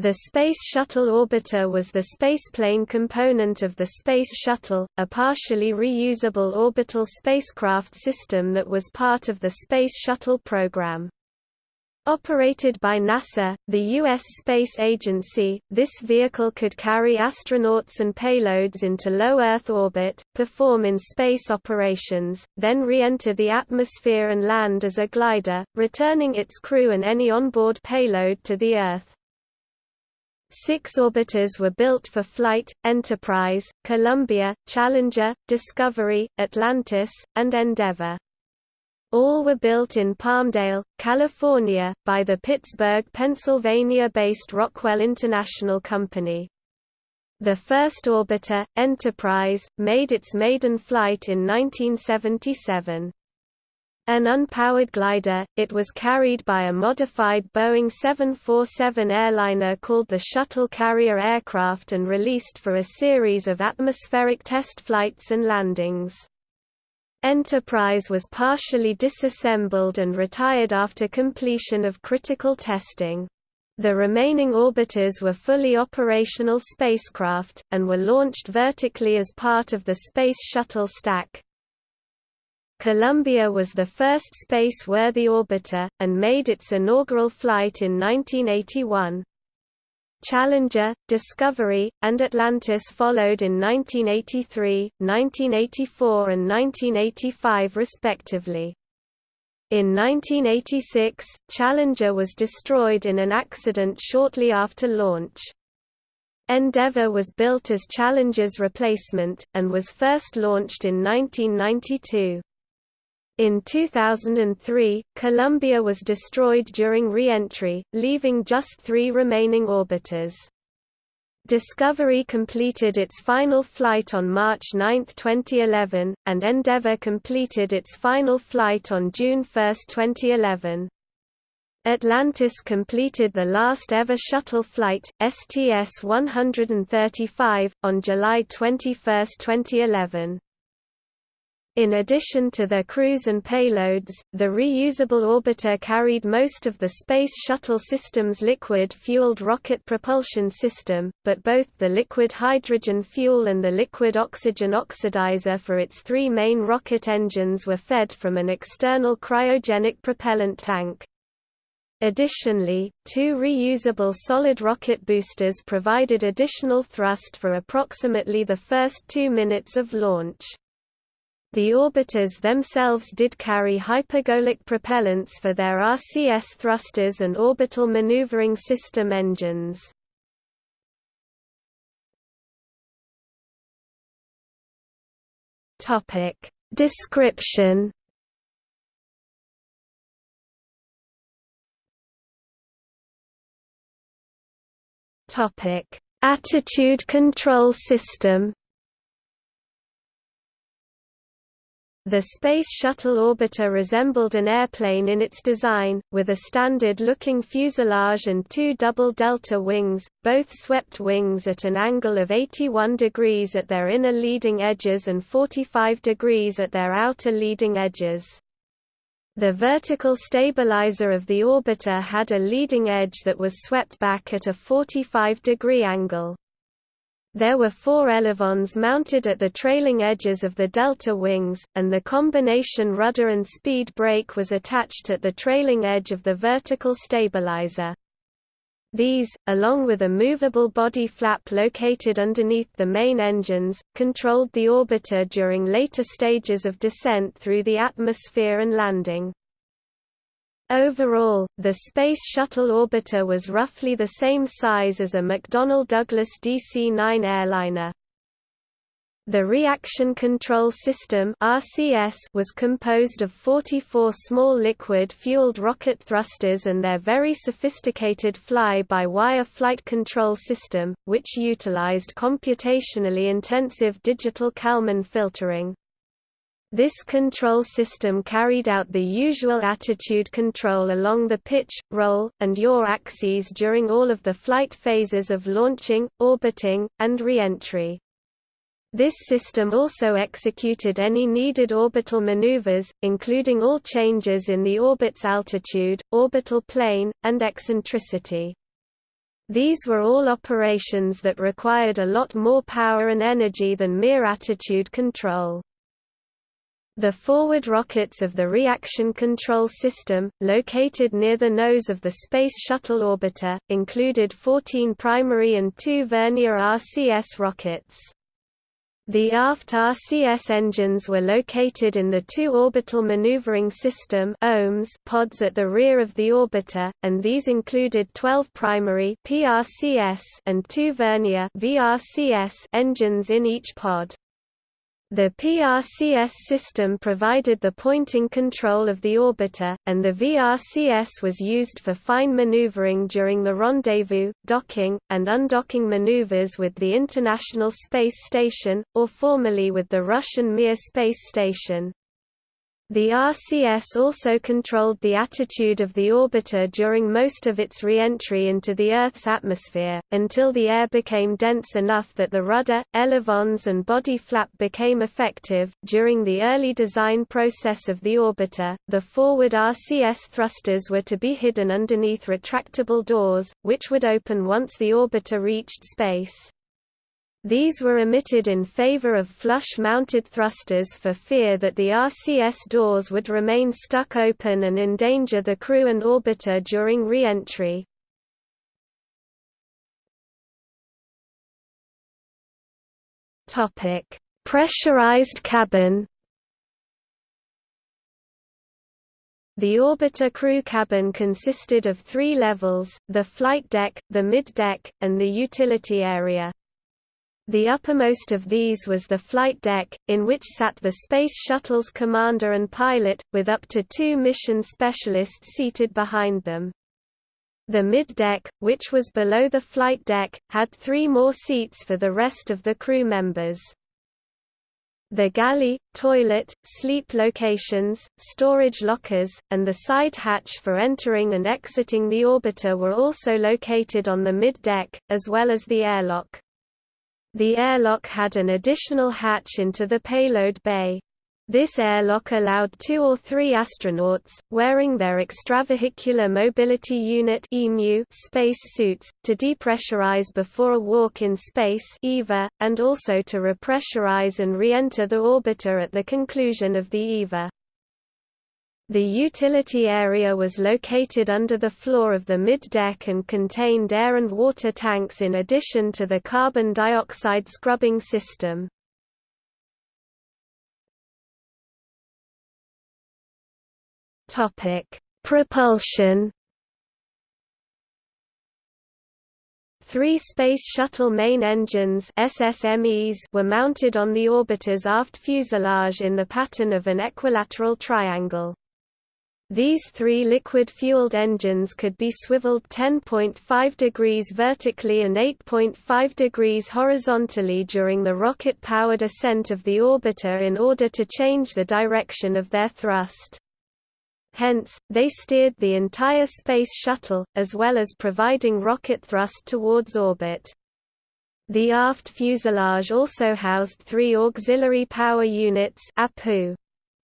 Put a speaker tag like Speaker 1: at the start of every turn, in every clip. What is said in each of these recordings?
Speaker 1: The Space Shuttle Orbiter was the spaceplane component of the Space Shuttle, a partially reusable orbital spacecraft system that was part of the Space Shuttle program. Operated by NASA, the U.S. Space Agency, this vehicle could carry astronauts and payloads into low Earth orbit, perform in space operations, then re-enter the atmosphere and land as a glider, returning its crew and any onboard payload to the Earth. Six orbiters were built for flight, Enterprise, Columbia, Challenger, Discovery, Atlantis, and Endeavour. All were built in Palmdale, California, by the Pittsburgh, Pennsylvania-based Rockwell International Company. The first orbiter, Enterprise, made its maiden flight in 1977. An unpowered glider, it was carried by a modified Boeing 747 airliner called the Shuttle Carrier aircraft and released for a series of atmospheric test flights and landings. Enterprise was partially disassembled and retired after completion of critical testing. The remaining orbiters were fully operational spacecraft, and were launched vertically as part of the Space Shuttle stack. Columbia was the first space-worthy orbiter, and made its inaugural flight in 1981. Challenger, Discovery, and Atlantis followed in 1983, 1984 and 1985 respectively. In 1986, Challenger was destroyed in an accident shortly after launch. Endeavour was built as Challenger's replacement, and was first launched in 1992. In 2003, Columbia was destroyed during re-entry, leaving just three remaining orbiters. Discovery completed its final flight on March 9, 2011, and Endeavour completed its final flight on June 1, 2011. Atlantis completed the last ever shuttle flight, STS-135, on July 21, 2011. In addition to their crews and payloads, the reusable orbiter carried most of the Space Shuttle system's liquid-fueled rocket propulsion system, but both the liquid hydrogen fuel and the liquid oxygen oxidizer for its three main rocket engines were fed from an external cryogenic propellant tank. Additionally, two reusable solid rocket boosters provided additional thrust for approximately the first two minutes of launch. The orbiters themselves did carry hypergolic propellants for their RCS thrusters and orbital maneuvering system engines. Description Attitude control system The Space Shuttle orbiter resembled an airplane in its design, with a standard-looking fuselage and two double delta wings, both swept wings at an angle of 81 degrees at their inner leading edges and 45 degrees at their outer leading edges. The vertical stabilizer of the orbiter had a leading edge that was swept back at a 45-degree angle. There were four elevons mounted at the trailing edges of the delta wings, and the combination rudder and speed brake was attached at the trailing edge of the vertical stabilizer. These, along with a movable body flap located underneath the main engines, controlled the orbiter during later stages of descent through the atmosphere and landing. Overall, the Space Shuttle orbiter was roughly the same size as a McDonnell Douglas DC-9 airliner. The Reaction Control System was composed of 44 small liquid-fueled rocket thrusters and their very sophisticated fly-by-wire flight control system, which utilized computationally intensive digital Kalman filtering. This control system carried out the usual attitude control along the pitch, roll, and yaw axes during all of the flight phases of launching, orbiting, and re-entry. This system also executed any needed orbital maneuvers, including all changes in the orbit's altitude, orbital plane, and eccentricity. These were all operations that required a lot more power and energy than mere attitude control. The forward rockets of the Reaction Control System, located near the nose of the Space Shuttle orbiter, included 14 primary and two vernier RCS rockets. The aft RCS engines were located in the two Orbital Maneuvering System pods at the rear of the orbiter, and these included 12 primary PRCS and two vernier VRCS engines in each pod. The PRCS system provided the pointing control of the orbiter, and the VRCS was used for fine maneuvering during the rendezvous, docking, and undocking maneuvers with the International Space Station, or formerly with the Russian Mir space station. The RCS also controlled the attitude of the orbiter during most of its re-entry into the Earth's atmosphere, until the air became dense enough that the rudder, elevons and body flap became effective. During the early design process of the orbiter, the forward RCS thrusters were to be hidden underneath retractable doors, which would open once the orbiter reached space. These were omitted in favor of flush-mounted thrusters for fear that the RCS doors would remain stuck open and endanger the crew and orbiter during re-entry. Pressurized cabin The orbiter crew cabin consisted of three levels, the flight deck, the mid-deck, and the utility area. The uppermost of these was the flight deck, in which sat the Space Shuttle's commander and pilot, with up to two mission specialists seated behind them. The mid-deck, which was below the flight deck, had three more seats for the rest of the crew members. The galley, toilet, sleep locations, storage lockers, and the side hatch for entering and exiting the orbiter were also located on the mid-deck, as well as the airlock. The airlock had an additional hatch into the payload bay. This airlock allowed two or three astronauts, wearing their extravehicular mobility unit space suits, to depressurize before a walk in space EVA, and also to repressurize and re-enter the orbiter at the conclusion of the EVA. The utility area was located under the floor of the mid-deck and contained air and water tanks in addition to the carbon dioxide scrubbing system. Propulsion Three Space Shuttle main engines SSMEs were mounted on the orbiter's aft fuselage in the pattern of an equilateral triangle. These three liquid-fueled engines could be swiveled 10.5 degrees vertically and 8.5 degrees horizontally during the rocket-powered ascent of the orbiter in order to change the direction of their thrust. Hence, they steered the entire Space Shuttle, as well as providing rocket thrust towards orbit. The aft fuselage also housed three auxiliary power units APU.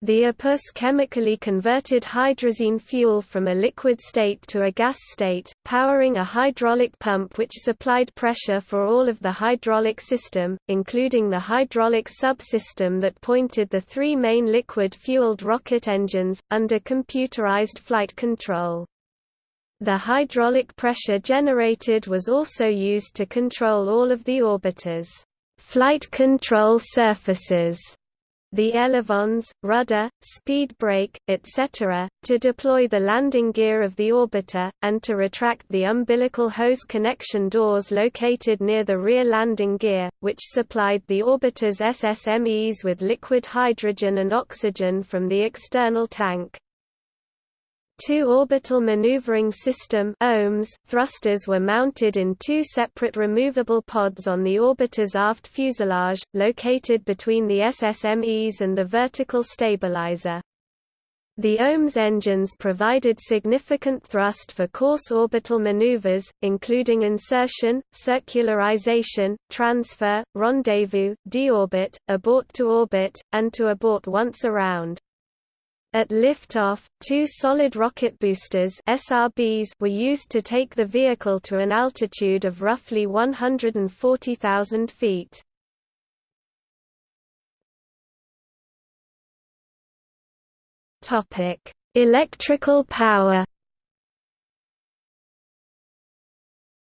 Speaker 1: The APUs chemically converted hydrazine fuel from a liquid state to a gas state, powering a hydraulic pump which supplied pressure for all of the hydraulic system, including the hydraulic subsystem that pointed the three main liquid-fueled rocket engines, under computerized flight control. The hydraulic pressure generated was also used to control all of the orbiter's flight control surfaces the elevons, rudder, speed brake, etc., to deploy the landing gear of the orbiter, and to retract the umbilical hose connection doors located near the rear landing gear, which supplied the orbiter's SSMEs with liquid hydrogen and oxygen from the external tank. Two orbital maneuvering system OMS thrusters were mounted in two separate removable pods on the orbiter's aft fuselage, located between the SSMEs and the vertical stabilizer. The OMS engines provided significant thrust for coarse orbital maneuvers, including insertion, circularization, transfer, rendezvous, deorbit, abort to orbit, and to abort once around. At liftoff, two solid rocket boosters SRBs were used to take the vehicle to an altitude of roughly 140,000 feet. Topic: Electrical power.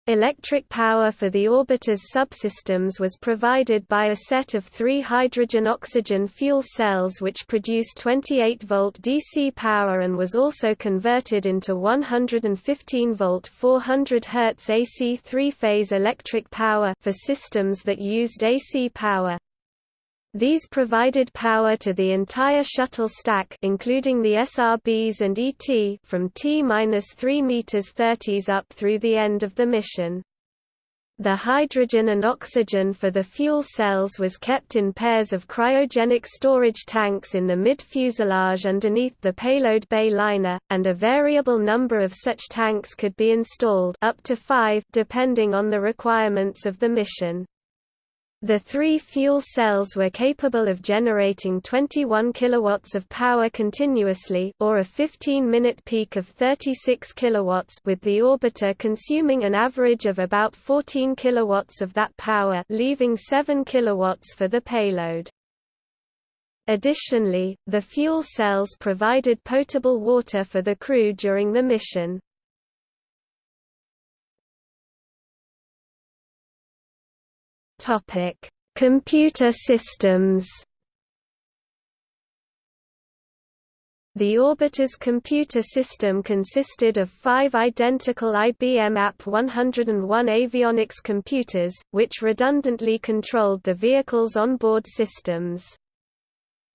Speaker 1: Electric power for the orbiter's subsystems was provided by a set of three hydrogen-oxygen fuel cells which produced 28-volt DC power and was also converted into 115-volt 400 Hz AC three-phase electric power for systems that used AC power. These provided power to the entire shuttle stack including the SRBs and ET from T-3 meters 30s up through the end of the mission. The hydrogen and oxygen for the fuel cells was kept in pairs of cryogenic storage tanks in the mid-fuselage underneath the payload bay liner, and a variable number of such tanks could be installed up to five depending on the requirements of the mission. The three fuel cells were capable of generating 21 kilowatts of power continuously or a 15-minute peak of 36 kilowatts with the orbiter consuming an average of about 14 kilowatts of that power leaving 7 kilowatts for the payload. Additionally, the fuel cells provided potable water for the crew during the mission. Topic: Computer systems. The orbiter's computer system consisted of five identical IBM AP101 avionics computers, which redundantly controlled the vehicle's onboard systems.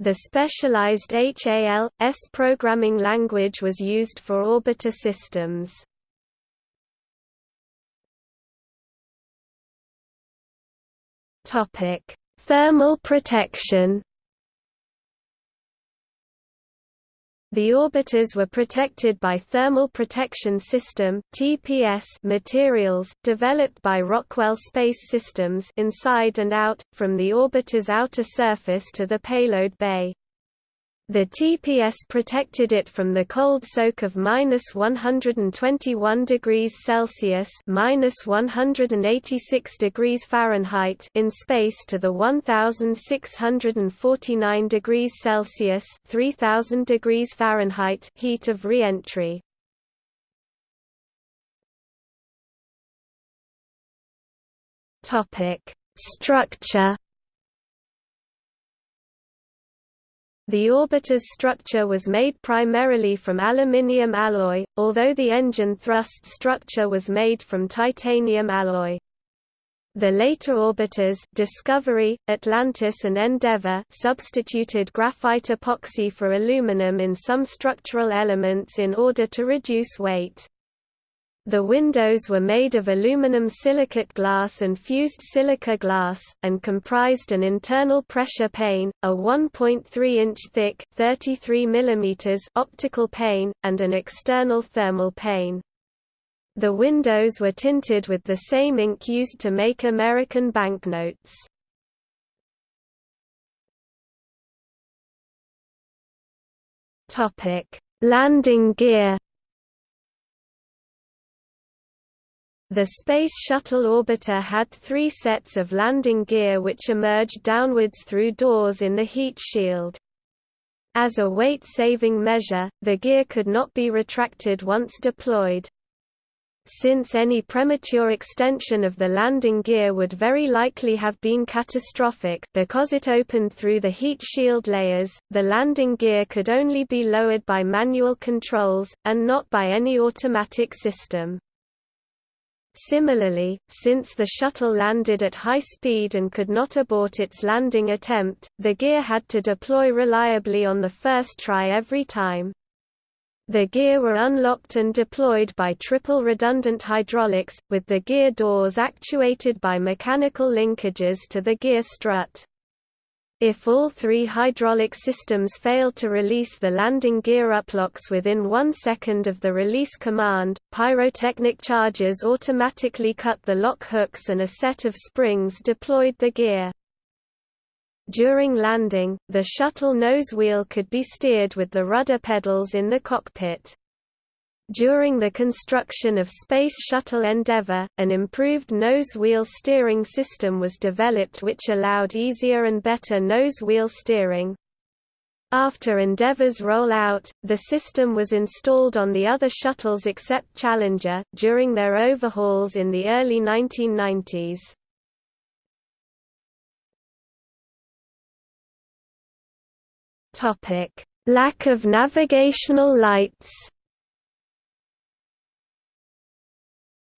Speaker 1: The specialized HAL/S programming language was used for orbiter systems. Topic: Thermal protection. The orbiters were protected by Thermal Protection System (TPS) materials developed by Rockwell Space Systems inside and out from the orbiter's outer surface to the payload bay. The TPS protected it from the cold soak of minus 121 degrees Celsius minus 186 degrees Fahrenheit in space to the 1649 degrees Celsius 3000 degrees Fahrenheit heat of re-entry. Topic: Structure The orbiter's structure was made primarily from aluminium alloy, although the engine thrust structure was made from titanium alloy. The later orbiters Discovery, Atlantis and Endeavour substituted graphite epoxy for aluminum in some structural elements in order to reduce weight. The windows were made of aluminum silicate glass and fused silica glass, and comprised an internal pressure pane, a 1.3-inch thick 33 mm optical pane, and an external thermal pane. The windows were tinted with the same ink used to make American banknotes. Landing gear The Space Shuttle orbiter had three sets of landing gear which emerged downwards through doors in the heat shield. As a weight-saving measure, the gear could not be retracted once deployed. Since any premature extension of the landing gear would very likely have been catastrophic because it opened through the heat shield layers, the landing gear could only be lowered by manual controls, and not by any automatic system. Similarly, since the shuttle landed at high speed and could not abort its landing attempt, the gear had to deploy reliably on the first try every time. The gear were unlocked and deployed by triple redundant hydraulics, with the gear doors actuated by mechanical linkages to the gear strut. If all three hydraulic systems fail to release the landing gear uplocks within one second of the release command, pyrotechnic charges automatically cut the lock hooks and a set of springs deployed the gear. During landing, the shuttle nose wheel could be steered with the rudder pedals in the cockpit. During the construction of Space Shuttle Endeavour, an improved nose wheel steering system was developed which allowed easier and better nose wheel steering. After Endeavour's rollout, the system was installed on the other shuttles except Challenger, during their overhauls in the early 1990s. Lack of navigational lights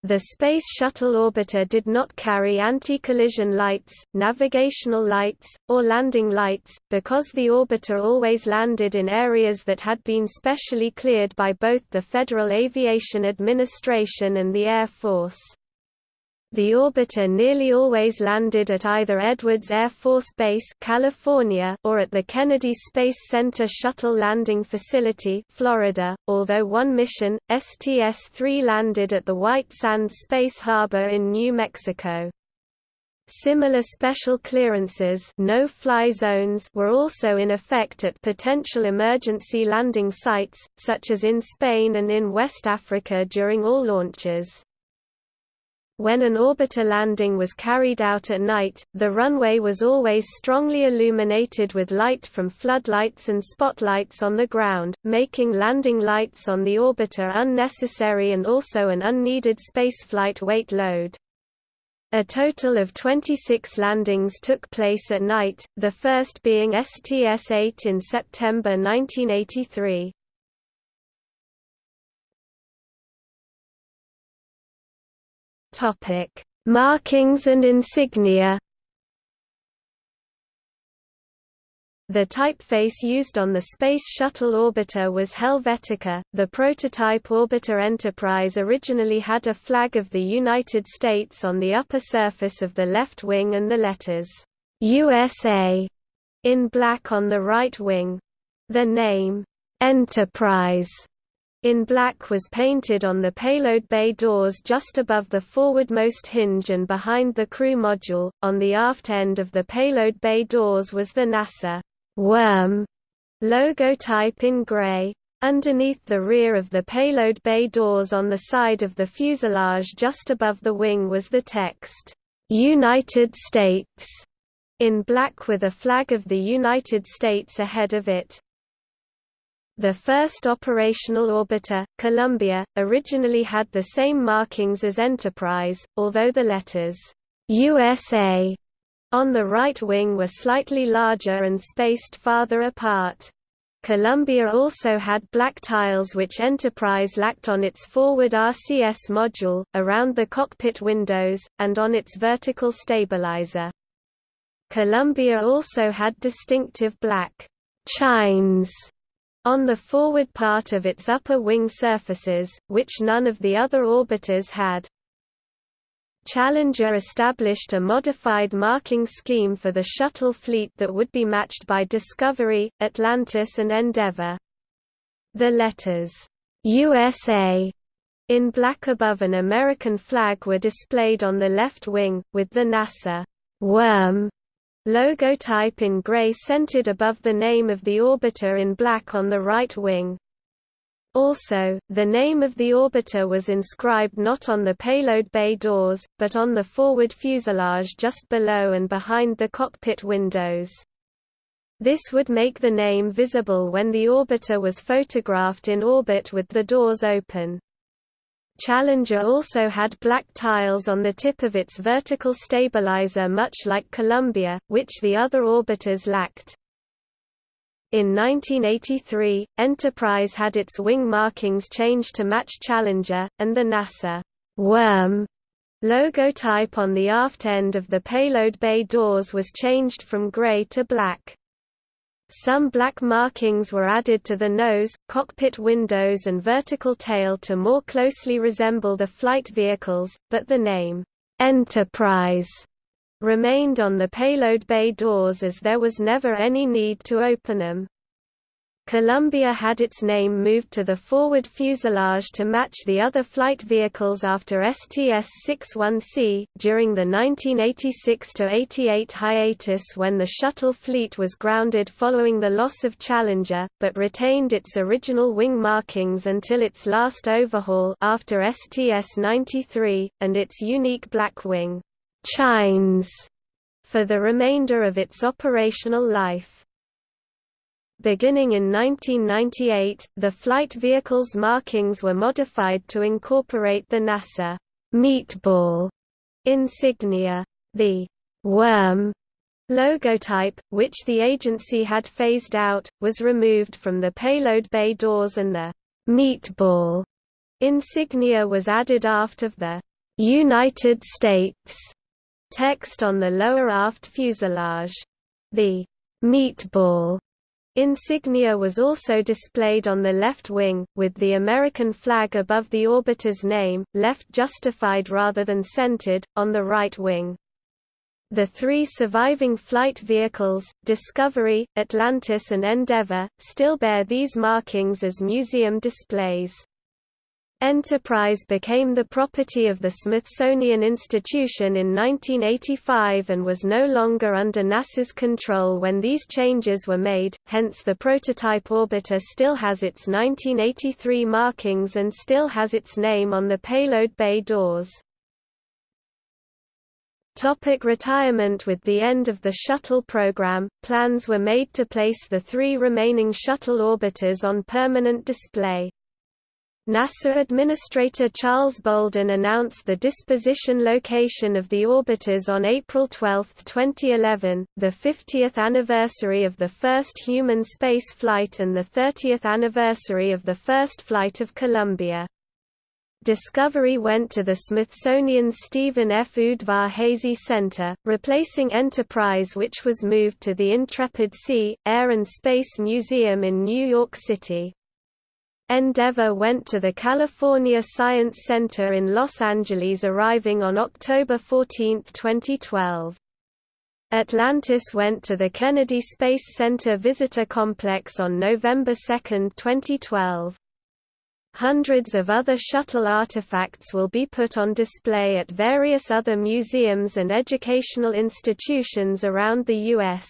Speaker 1: The Space Shuttle orbiter did not carry anti-collision lights, navigational lights, or landing lights, because the orbiter always landed in areas that had been specially cleared by both the Federal Aviation Administration and the Air Force. The orbiter nearly always landed at either Edwards Air Force Base California or at the Kennedy Space Center Shuttle Landing Facility Florida, although one mission, STS-3 landed at the White Sands Space Harbor in New Mexico. Similar special clearances no-fly zones were also in effect at potential emergency landing sites, such as in Spain and in West Africa during all launches. When an orbiter landing was carried out at night, the runway was always strongly illuminated with light from floodlights and spotlights on the ground, making landing lights on the orbiter unnecessary and also an unneeded spaceflight weight load. A total of 26 landings took place at night, the first being STS-8 in September 1983. Topic: Markings and insignia. The typeface used on the Space Shuttle orbiter was Helvetica. The prototype orbiter Enterprise originally had a flag of the United States on the upper surface of the left wing and the letters USA in black on the right wing. The name Enterprise in black was painted on the payload bay doors just above the forwardmost hinge and behind the crew module. On the aft end of the payload bay doors was the NASA worm logo type in gray. Underneath the rear of the payload bay doors on the side of the fuselage just above the wing was the text, United States, in black with a flag of the United States ahead of it. The first operational orbiter, Columbia, originally had the same markings as Enterprise, although the letters USA on the right wing were slightly larger and spaced farther apart. Columbia also had black tiles which Enterprise lacked on its forward RCS module, around the cockpit windows, and on its vertical stabilizer. Columbia also had distinctive black chines on the forward part of its upper wing surfaces, which none of the other orbiters had. Challenger established a modified marking scheme for the shuttle fleet that would be matched by Discovery, Atlantis and Endeavour. The letters, USA, in black above an American flag were displayed on the left wing, with the NASA worm Logotype in gray centered above the name of the orbiter in black on the right wing. Also, the name of the orbiter was inscribed not on the payload bay doors, but on the forward fuselage just below and behind the cockpit windows. This would make the name visible when the orbiter was photographed in orbit with the doors open. Challenger also had black tiles on the tip of its vertical stabilizer much like Columbia, which the other orbiters lacked. In 1983, Enterprise had its wing markings changed to match Challenger, and the NASA worm logotype on the aft end of the payload bay doors was changed from gray to black. Some black markings were added to the nose, cockpit windows and vertical tail to more closely resemble the flight vehicles, but the name, Enterprise, remained on the payload bay doors as there was never any need to open them. Columbia had its name moved to the forward fuselage to match the other flight vehicles after STS-61C, during the 1986–88 hiatus when the shuttle fleet was grounded following the loss of Challenger, but retained its original wing markings until its last overhaul after STS-93, and its unique black wing chines for the remainder of its operational life. Beginning in 1998, the flight vehicle's markings were modified to incorporate the NASA meatball insignia. The worm logotype, which the agency had phased out, was removed from the payload bay doors and the meatball insignia was added aft of the United States text on the lower aft fuselage. The meatball Insignia was also displayed on the left wing, with the American flag above the orbiter's name, left justified rather than centered, on the right wing. The three surviving flight vehicles, Discovery, Atlantis and Endeavour, still bear these markings as museum displays. Enterprise became the property of the Smithsonian Institution in 1985 and was no longer under NASA's control when these changes were made, hence the prototype orbiter still has its 1983 markings and still has its name on the payload bay doors. Topic retirement With the end of the shuttle program, plans were made to place the three remaining shuttle orbiters on permanent display. NASA Administrator Charles Bolden announced the disposition location of the orbiters on April 12, 2011, the 50th anniversary of the first human space flight and the 30th anniversary of the first flight of Columbia. Discovery went to the Smithsonian's Stephen F. Udvar-Hazy Center, replacing Enterprise which was moved to the Intrepid Sea, Air and Space Museum in New York City. Endeavour went to the California Science Center in Los Angeles arriving on October 14, 2012. Atlantis went to the Kennedy Space Center Visitor Complex on November 2, 2012. Hundreds of other shuttle artifacts will be put on display at various other museums and educational institutions around the U.S.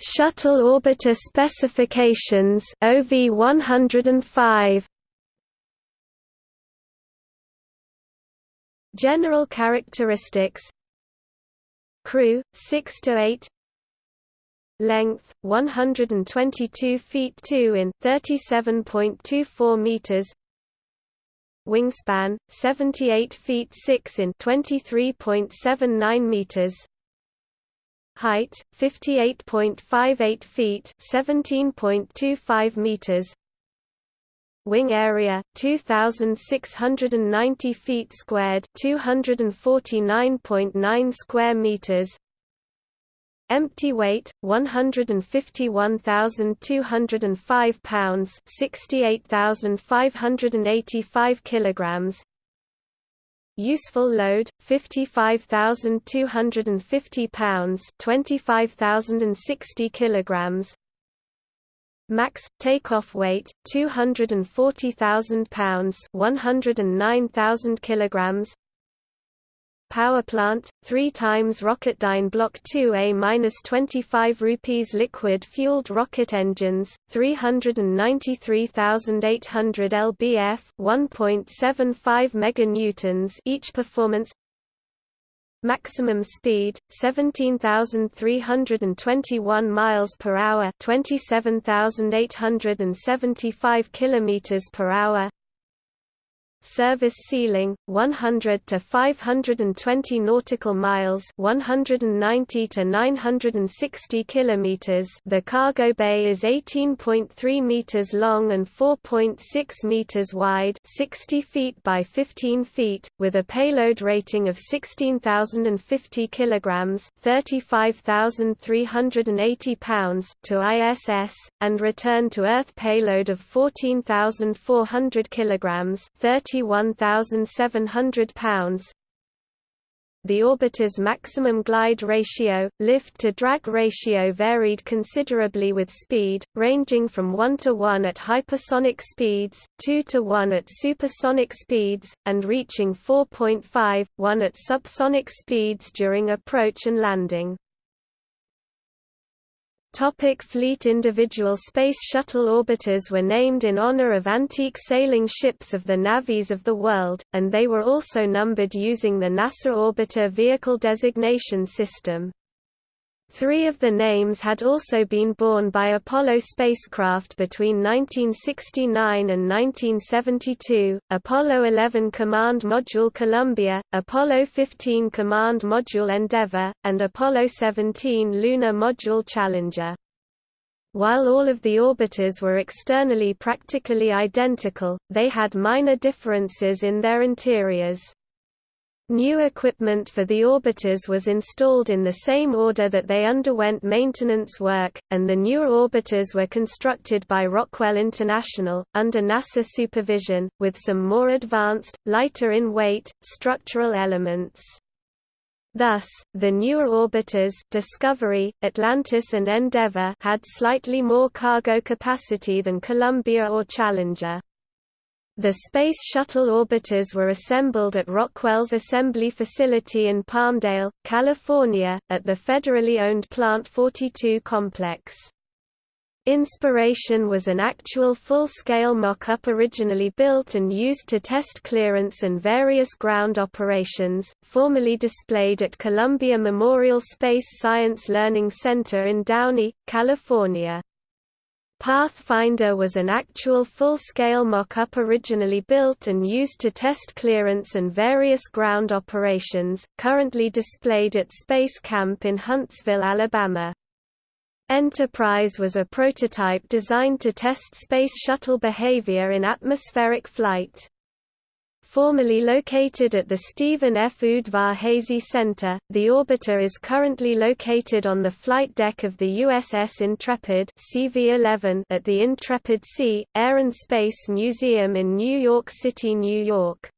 Speaker 1: Shuttle orbiter specifications OV 105 General characteristics. Crew 6 to 8 Length 122 feet 2 in 37.24 meters. Wingspan 78 feet 6 in 23.79 meters height 58.58 feet 17.25 meters. Wing area 2690 feet squared 249.9 square meters. Empty weight 151,205 pounds 68,585 kilograms Useful load 55,250 pounds, 25,060 kilograms. Max takeoff weight 240,000 pounds, 109,000 kilograms. Power plant, 3 times Rocketdyne Block 2A-25 rupees liquid-fueled rocket engines, 393,800 lbf 1.75 meganewtons each performance. Maximum speed 17,321 miles per hour 27,875 kilometers per hour Service ceiling 100 to 520 nautical miles, 190 to 960 kilometers. The cargo bay is 18.3 meters long and 4.6 meters wide, 60 feet by 15 feet, with a payload rating of 16,050 kilograms, 35,380 pounds to ISS, and return to Earth payload of 14,400 kilograms, 30 £31,700 the orbiter's maximum glide ratio, lift-to-drag ratio varied considerably with speed, ranging from 1 to 1 at hypersonic speeds, 2 to 1 at supersonic speeds, and reaching 4.5, 1 at subsonic speeds during approach and landing. Topic fleet Individual Space Shuttle orbiters were named in honor of antique sailing ships of the navies of the world, and they were also numbered using the NASA Orbiter Vehicle Designation System. Three of the names had also been borne by Apollo spacecraft between 1969 and 1972, Apollo 11 Command Module Columbia, Apollo 15 Command Module Endeavour, and Apollo 17 Lunar Module Challenger. While all of the orbiters were externally practically identical, they had minor differences in their interiors. New equipment for the orbiters was installed in the same order that they underwent maintenance work, and the newer orbiters were constructed by Rockwell International, under NASA supervision, with some more advanced, lighter in weight, structural elements. Thus, the newer orbiters Discovery, Atlantis and Endeavour had slightly more cargo capacity than Columbia or Challenger. The Space Shuttle orbiters were assembled at Rockwell's assembly facility in Palmdale, California, at the federally owned Plant 42 complex. Inspiration was an actual full-scale mock-up originally built and used to test clearance and various ground operations, formerly displayed at Columbia Memorial Space Science Learning Center in Downey, California. Pathfinder was an actual full-scale mock-up originally built and used to test clearance and various ground operations, currently displayed at Space Camp in Huntsville, Alabama. Enterprise was a prototype designed to test Space Shuttle behavior in atmospheric flight. Formerly located at the Stephen F. Udvar-Hazy Center, the orbiter is currently located on the flight deck of the USS Intrepid CV-11 at the Intrepid Sea, Air and Space Museum in New York City, New York.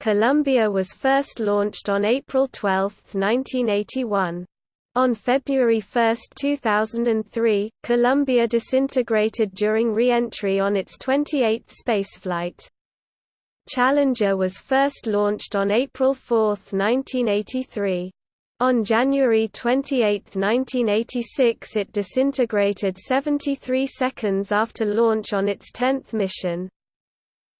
Speaker 1: Columbia was first launched on April 12, 1981. On February 1, 2003, Columbia disintegrated during re-entry on its 28th spaceflight. Challenger was first launched on April 4, 1983. On January 28, 1986 it disintegrated 73 seconds after launch on its 10th mission.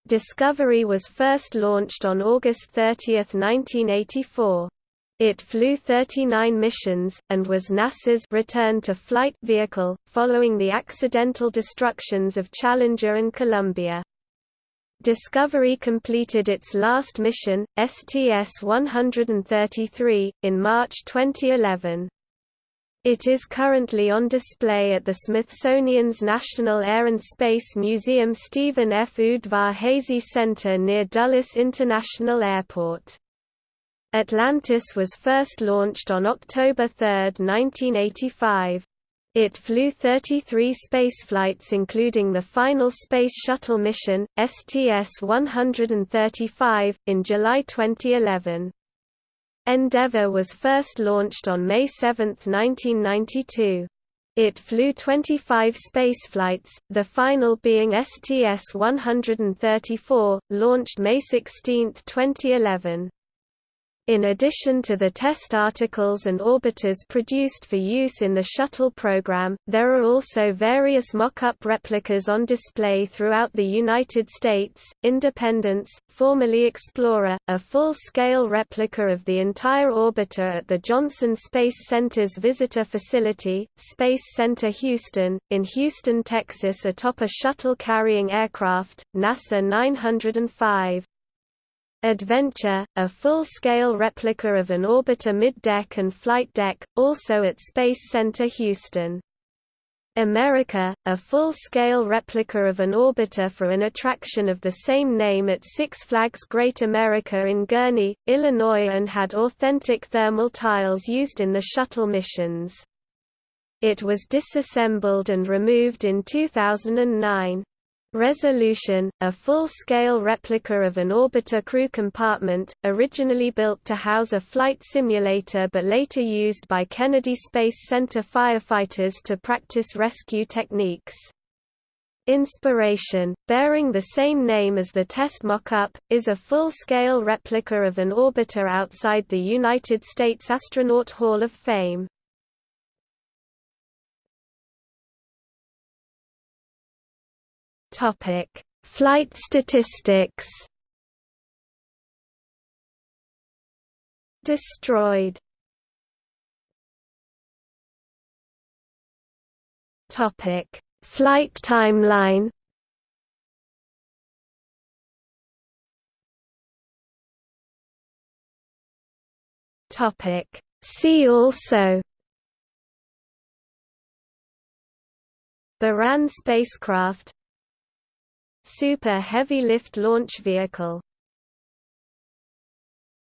Speaker 1: Discovery was first launched on August 30, 1984. It flew 39 missions, and was NASA's return to flight vehicle, following the accidental destructions of Challenger and Columbia. Discovery completed its last mission, STS-133, in March 2011. It is currently on display at the Smithsonian's National Air and Space Museum Stephen F. Udvar-Hazy Center near Dulles International Airport. Atlantis was first launched on October 3, 1985. It flew 33 spaceflights including the final Space Shuttle mission, STS-135, in July 2011. Endeavour was first launched on May 7, 1992. It flew 25 spaceflights, the final being STS-134, launched May 16, 2011. In addition to the test articles and orbiters produced for use in the shuttle program, there are also various mock-up replicas on display throughout the United States. Independence, formerly Explorer, a full-scale replica of the entire orbiter at the Johnson Space Center's visitor facility, Space Center Houston, in Houston, Texas atop a shuttle-carrying aircraft, NASA 905. Adventure, a full-scale replica of an orbiter mid-deck and flight deck, also at Space Center Houston. America, a full-scale replica of an orbiter for an attraction of the same name at Six Flags Great America in Gurnee, Illinois and had authentic thermal tiles used in the shuttle missions. It was disassembled and removed in 2009. Resolution, a full-scale replica of an orbiter crew compartment, originally built to house a flight simulator but later used by Kennedy Space Center firefighters to practice rescue techniques. Inspiration, bearing the same name as the test mock-up, is a full-scale replica of an orbiter outside the United States Astronaut Hall of Fame. Topic: Flight statistics. Destroyed. Topic: Flight timeline. Topic: See also Buran spacecraft Super Heavy Lift Launch Vehicle